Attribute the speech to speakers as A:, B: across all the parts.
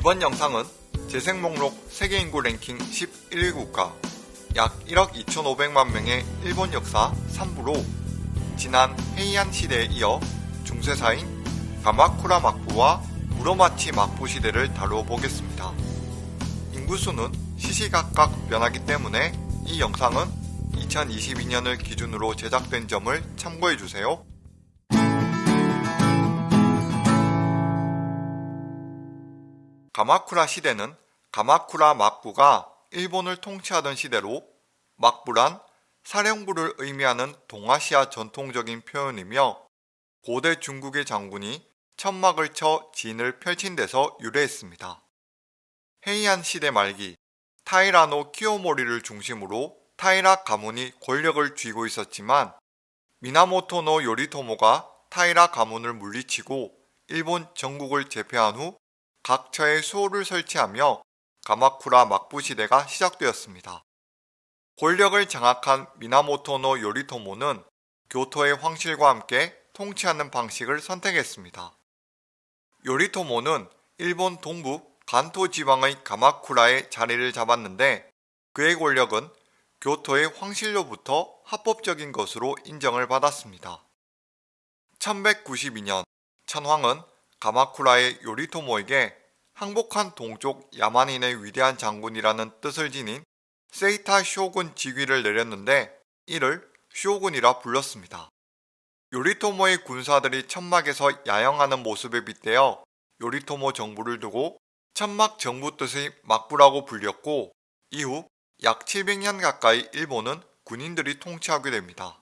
A: 이번 영상은 재생 목록 세계인구 랭킹 11위 국가 약 1억 2,500만 명의 일본 역사 3부로 지난 헤이안 시대에 이어 중세사인 가마쿠라 막부와 무로마치 막부 시대를 다루어 보겠습니다. 인구수는 시시각각 변하기 때문에 이 영상은 2022년을 기준으로 제작된 점을 참고해주세요. 가마쿠라 시대는 가마쿠라 막부가 일본을 통치하던 시대로 막부란 사령부를 의미하는 동아시아 전통적인 표현이며 고대 중국의 장군이 천막을 쳐 진을 펼친 데서 유래했습니다. 헤이안 시대 말기 타이라노 키오모리를 중심으로 타이라 가문이 권력을 쥐고 있었지만 미나모토노 요리토모가 타이라 가문을 물리치고 일본 전국을 제패한 후 각 처에 수호를 설치하며 가마쿠라 막부 시대가 시작되었습니다. 권력을 장악한 미나모토노 요리토모는 교토의 황실과 함께 통치하는 방식을 선택했습니다. 요리토모는 일본 동부 간토 지방의 가마쿠라에 자리를 잡았는데 그의 권력은 교토의 황실로부터 합법적인 것으로 인정을 받았습니다. 1192년 천황은 가마쿠라의 요리토모에게 항복한 동쪽 야만인의 위대한 장군이라는 뜻을 지닌 세이타 쇼군 직위를 내렸는데 이를 쇼군이라 불렀습니다. 요리토모의 군사들이 천막에서 야영하는 모습에 빗대어 요리토모 정부를 두고 천막 정부 뜻의 막부라고 불렸고 이후 약 700년 가까이 일본은 군인들이 통치하게 됩니다.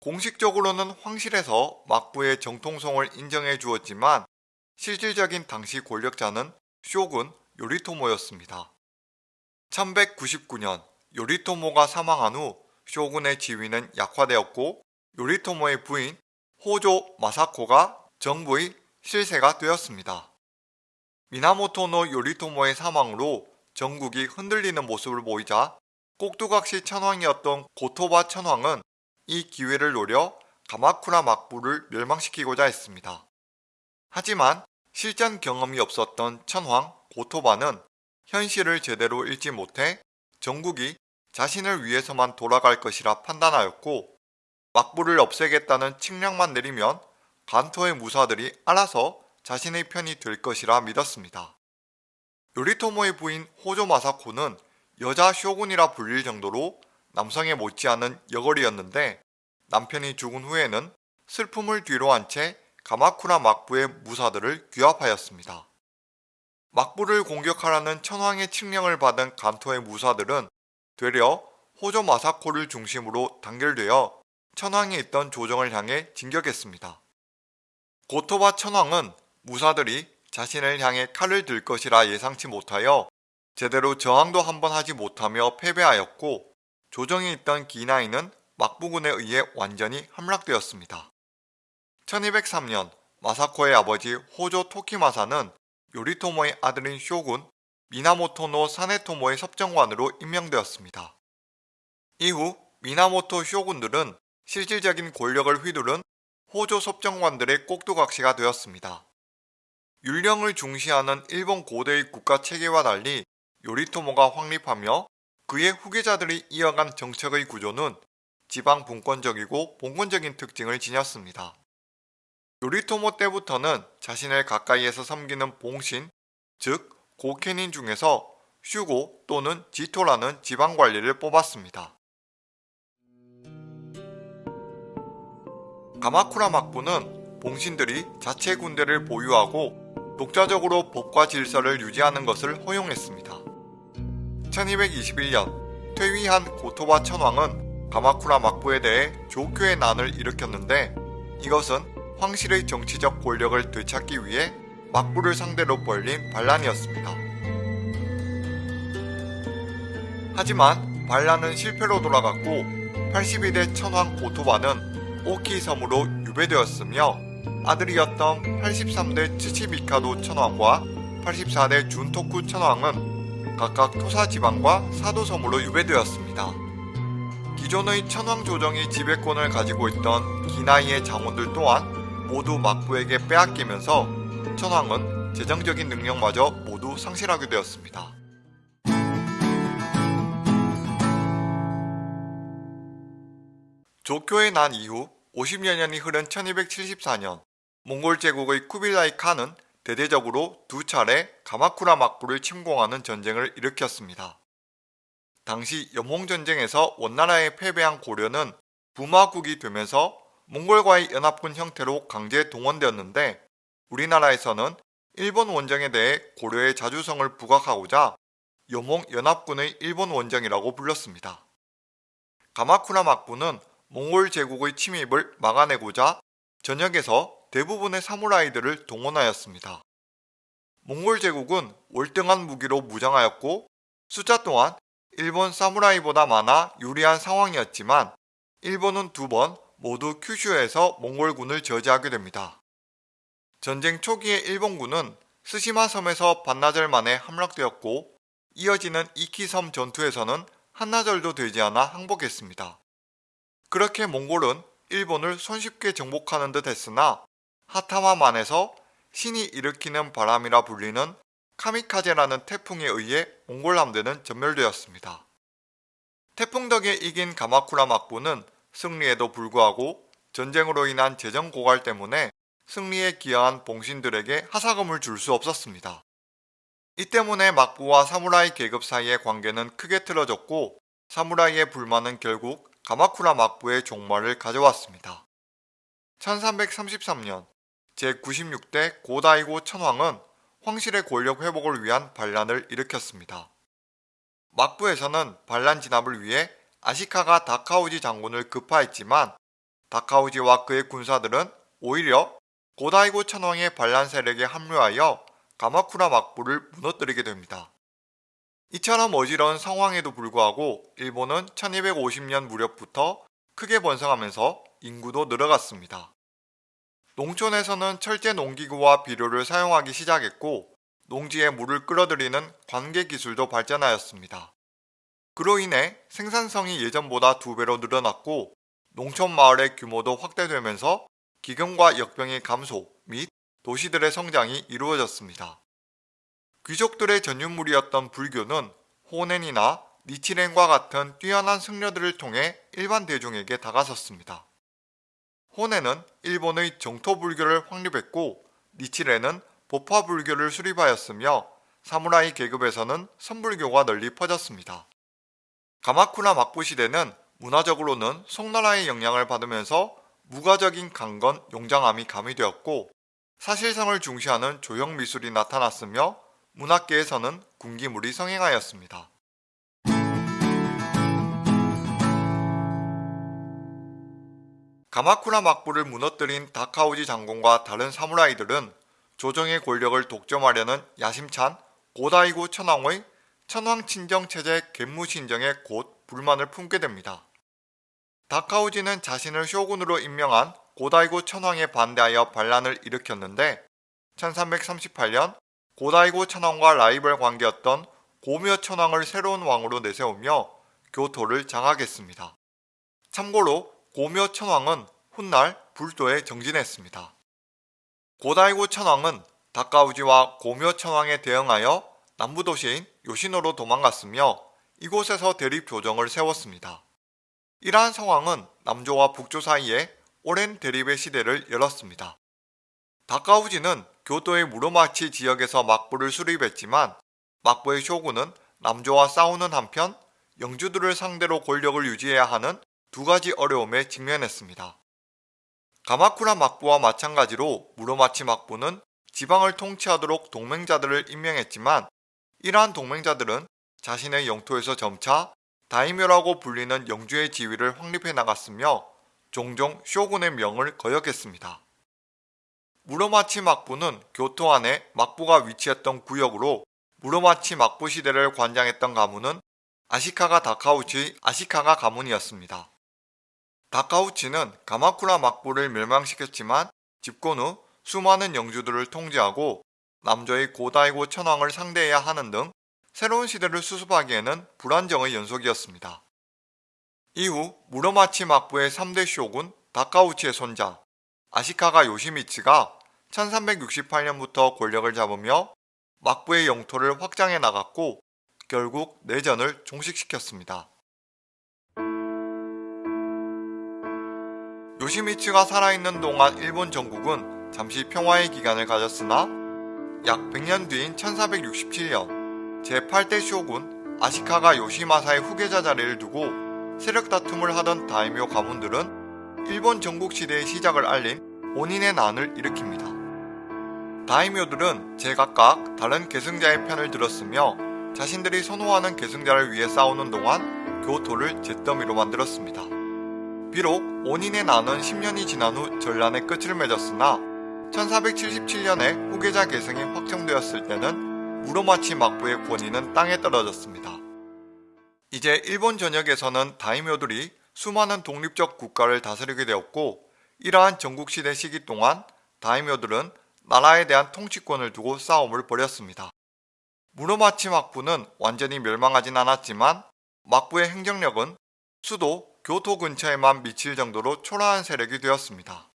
A: 공식적으로는 황실에서 막부의 정통성을 인정해 주었지만 실질적인 당시 권력자는 쇼군 요리토모였습니다. 1199년 요리토모가 사망한 후 쇼군의 지위는 약화되었고 요리토모의 부인 호조 마사코가 정부의 실세가 되었습니다. 미나모토노 요리토모의 사망으로 전국이 흔들리는 모습을 보이자 꼭두각시 천황이었던 고토바 천황은 이 기회를 노려 가마쿠라 막부를 멸망시키고자 했습니다. 하지만 실전 경험이 없었던 천황 고토바는 현실을 제대로 읽지 못해 전국이 자신을 위해서만 돌아갈 것이라 판단하였고 막부를 없애겠다는 칙령만 내리면 간토의 무사들이 알아서 자신의 편이 될 것이라 믿었습니다. 요리토모의 부인 호조 마사코는 여자 쇼군이라 불릴 정도로 남성에 못지않은 여걸이었는데 남편이 죽은 후에는 슬픔을 뒤로 한 채 가마쿠라 막부의 무사들을 규합하였습니다. 막부를 공격하라는 천황의 칙령을 받은 간토의 무사들은 되려 호조 마사코를 중심으로 단결되어 천황이 있던 조정을 향해 진격했습니다. 고토바 천황은 무사들이 자신을 향해 칼을 들 것이라 예상치 못하여 제대로 저항도 한번 하지 못하며 패배하였고 조정에 있던 기나이는 막부군에 의해 완전히 함락되었습니다. 1203년 마사코의 아버지 호조 토키마사는 요리토모의 아들인 쇼군 미나모토노 사네토모의 섭정관으로 임명되었습니다. 이후 미나모토 쇼군들은 실질적인 권력을 휘두른 호조 섭정관들의 꼭두각시가 되었습니다. 율령을 중시하는 일본 고대의 국가 체계와 달리 요리토모가 확립하며 그의 후계자들이 이어간 정책의 구조는 지방 분권적이고 봉건적인 특징을 지녔습니다. 요리토모 때부터는 자신을 가까이에서 섬기는 봉신, 즉 고케닌 중에서 슈고 또는 지토라는 지방관리를 뽑았습니다. 가마쿠라 막부는 봉신들이 자체 군대를 보유하고 독자적으로 법과 질서를 유지하는 것을 허용했습니다. 1221년 퇴위한 고토바 천왕은 가마쿠라 막부에 대해 조교의 난을 일으켰는데 이것은 황실의 정치적 권력을 되찾기 위해 막부를 상대로 벌린 반란이었습니다. 하지만 반란은 실패로 돌아갔고 82대 천황 고토바는 오키 섬으로 유배되었으며 아들이었던 83대 츠치미카도 천황과 84대 준토쿠 천황은 각각 토사 지방과 사도섬으로 유배되었습니다. 기존의 천황 조정이 지배권을 가지고 있던 기나이의 장원들 또한 모두 막부에게 빼앗기면서 천황은 재정적인 능력마저 모두 상실하게 되었습니다. 조교의 난 이후 50여 년이 흐른 1274년 몽골 제국의 쿠빌라이 칸은 대대적으로 두 차례 가마쿠라 막부를 침공하는 전쟁을 일으켰습니다. 당시 염홍전쟁에서 원나라에 패배한 고려는 부마국이 되면서 몽골과의 연합군 형태로 강제 동원되었는데 우리나라에서는 일본 원정에 대해 고려의 자주성을 부각하고자 염홍 연합군의 일본 원정이라고 불렀습니다. 가마쿠라 막부는 몽골 제국의 침입을 막아내고자 전역에서 대부분의 사무라이들을 동원하였습니다. 몽골 제국은 월등한 무기로 무장하였고 숫자 또한 일본 사무라이보다 많아 유리한 상황이었지만 일본은 두 번 모두 큐슈에서 몽골군을 저지하게 됩니다. 전쟁 초기에 일본군은 스시마 섬에서 반나절 만에 함락되었고 이어지는 이키섬 전투에서는 한나절도 되지 않아 항복했습니다. 그렇게 몽골은 일본을 손쉽게 정복하는 듯 했으나 하타마만에서 신이 일으키는 바람이라 불리는 카미카제라는 태풍에 의해 몽골 함대는 전멸되었습니다. 태풍 덕에 이긴 가마쿠라 막부는 승리에도 불구하고 전쟁으로 인한 재정 고갈 때문에 승리에 기여한 봉신들에게 하사금을 줄 수 없었습니다. 이 때문에 막부와 사무라이 계급 사이의 관계는 크게 틀어졌고 사무라이의 불만은 결국 가마쿠라 막부의 종말을 가져왔습니다. 1333년 제96대 고다이고 천황은 황실의 권력 회복을 위한 반란을 일으켰습니다. 막부에서는 반란 진압을 위해 아시카가 다카우지 장군을 급파했지만 다카우지와 그의 군사들은 오히려 고다이고 천황의 반란 세력에 합류하여 가마쿠라 막부를 무너뜨리게 됩니다. 이처럼 어지러운 상황에도 불구하고 일본은 1250년 무렵부터 크게 번성하면서 인구도 늘어갔습니다. 농촌에서는 철제 농기구와 비료를 사용하기 시작했고 농지에 물을 끌어들이는 관계 기술도 발전하였습니다. 그로 인해 생산성이 예전보다 두 배로 늘어났고 농촌 마을의 규모도 확대되면서 기근과 역병의 감소 및 도시들의 성장이 이루어졌습니다. 귀족들의 전유물이었던 불교는 호넨이나 니치렌과 같은 뛰어난 승려들을 통해 일반 대중에게 다가섰습니다. 호넨은 일본의 정토 불교를 확립했고 니치렌은 보파 불교를 수립하였으며 사무라이 계급에서는 선불교가 널리 퍼졌습니다. 가마쿠라 막부 시대는 문화적으로는 송나라의 영향을 받으면서 무가적인 강건, 용장함이 가미되었고 사실성을 중시하는 조형 미술이 나타났으며 문학계에서는 군기물이 성행하였습니다. 가마쿠라 막부를 무너뜨린 다카우지 장군과 다른 사무라이들은 조정의 권력을 독점하려는 야심찬 고다이고 천황의 천황 친정 체제 갯무 신정에 곧 불만을 품게 됩니다. 다카우지는 자신을 쇼군으로 임명한 고다이고 천황에 반대하여 반란을 일으켰는데 1338년 고다이고 천황과 라이벌 관계였던 고묘 천황을 새로운 왕으로 내세우며 교토를 장악했습니다. 참고로 고묘 천황은 훗날 불도에 정진했습니다. 고다이고 천황은 다카우지와 고묘 천황에 대응하여 남부도시인 요시노로 도망갔으며 이곳에서 대립 조정을 세웠습니다. 이러한 상황은 남조와 북조 사이에 오랜 대립의 시대를 열었습니다. 다카우지는 교토의 무로마치 지역에서 막부를 수립했지만 막부의 쇼군은 남조와 싸우는 한편 영주들을 상대로 권력을 유지해야 하는 두 가지 어려움에 직면했습니다. 가마쿠라 막부와 마찬가지로 무로마치 막부는 지방을 통치하도록 동맹자들을 임명했지만 이러한 동맹자들은 자신의 영토에서 점차 다이묘라고 불리는 영주의 지위를 확립해 나갔으며 종종 쇼군의 명을 거역했습니다. 무로마치 막부는 교토 안에 막부가 위치했던 구역으로 무로마치 막부 시대를 관장했던 가문은 아시카가 다카우치 아시카가 가문이었습니다. 다카우치는 가마쿠라 막부를 멸망시켰지만 집권 후 수많은 영주들을 통제하고 남조의 고다이고 천황을 상대해야 하는 등 새로운 시대를 수습하기에는 불안정의 연속이었습니다. 이후 무로마치 막부의 3대 쇼군 다카우치의 손자 아시카가 요시미츠가 1368년부터 권력을 잡으며 막부의 영토를 확장해 나갔고 결국 내전을 종식시켰습니다. 요시미츠가 살아있는 동안 일본 전국은 잠시 평화의 기간을 가졌으나 약 100년 뒤인 1467년 제8대 쇼군 아시카가 요시마사의 후계자 자리를 두고 세력 다툼을 하던 다이묘 가문들은 일본 전국 시대의 시작을 알린 원인의 난을 일으킵니다. 다이묘들은 제각각 다른 계승자의 편을 들었으며 자신들이 선호하는 계승자를 위해 싸우는 동안 교토를 잿더미로 만들었습니다. 비록 원인의 난은 10년이 지난 후 전란의 끝을 맺었으나 1477년에 후계자 계승이 확정되었을 때는 무로마치 막부의 권위는 땅에 떨어졌습니다. 이제 일본 전역에서는 다이묘들이 수많은 독립적 국가를 다스리게 되었고 이러한 전국시대 시기 동안 다이묘들은 나라에 대한 통치권을 두고 싸움을 벌였습니다. 무로마치 막부는 완전히 멸망하진 않았지만 막부의 행정력은 수도 교토 근처에만 미칠 정도로 초라한 세력이 되었습니다.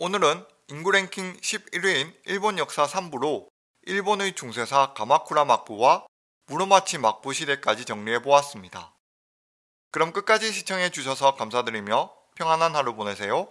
A: 오늘은 인구 랭킹 11위인 일본 역사 3부로 일본의 중세사 가마쿠라 막부와 무로마치 막부 시대까지 정리해보았습니다. 그럼 끝까지 시청해주셔서 감사드리며 평안한 하루 보내세요.